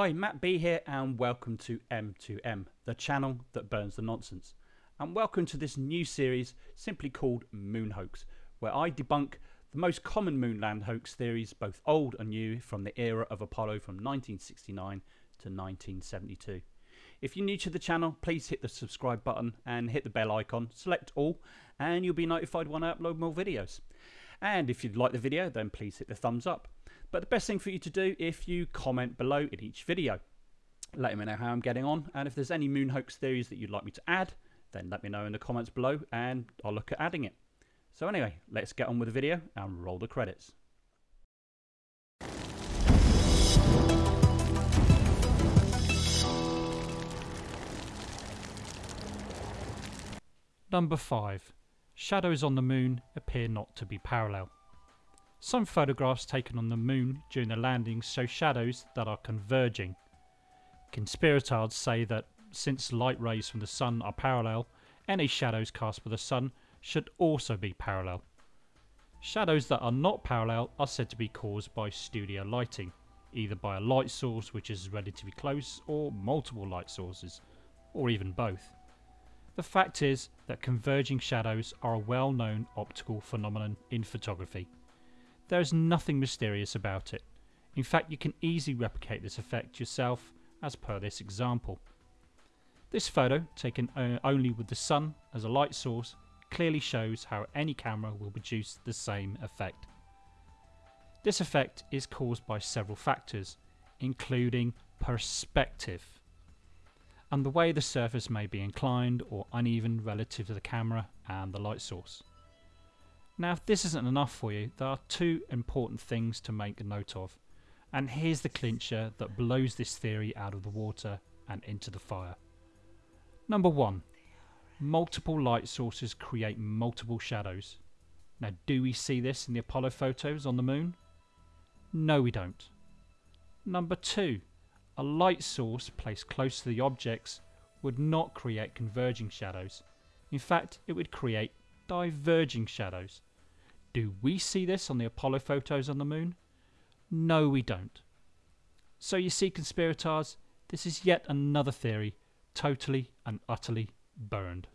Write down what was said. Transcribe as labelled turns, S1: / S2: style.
S1: Hi, Matt B here, and welcome to M2M, the channel that burns the nonsense. And welcome to this new series simply called Moon Hoax, where I debunk the most common moonland hoax theories, both old and new, from the era of Apollo from 1969 to 1972. If you're new to the channel, please hit the subscribe button and hit the bell icon, select all, and you'll be notified when I upload more videos. And if you'd like the video, then please hit the thumbs up. But the best thing for you to do if you comment below in each video. Let me know how I'm getting on, and if there's any moon hoax theories that you'd like me to add, then let me know in the comments below and I'll look at adding it. So anyway, let's get on with the video and roll the credits. Number 5. Shadows on the moon appear not to be parallel. Some photographs taken on the moon during the landings show shadows that are converging. Conspirators say that since light rays from the sun are parallel, any shadows cast by the sun should also be parallel. Shadows that are not parallel are said to be caused by studio lighting, either by a light source which is relatively close or multiple light sources, or even both. The fact is that converging shadows are a well known optical phenomenon in photography. There is nothing mysterious about it. In fact, you can easily replicate this effect yourself as per this example. This photo, taken only with the sun as a light source, clearly shows how any camera will produce the same effect. This effect is caused by several factors, including perspective, and the way the surface may be inclined or uneven relative to the camera and the light source. Now if this isn't enough for you, there are two important things to make a note of. And here's the clincher that blows this theory out of the water and into the fire. Number one, multiple light sources create multiple shadows. Now do we see this in the Apollo photos on the moon? No we don't. Number two, a light source placed close to the objects would not create converging shadows. In fact, it would create diverging shadows. Do we see this on the Apollo photos on the moon? No, we don't. So you see, conspirators, this is yet another theory, totally and utterly burned.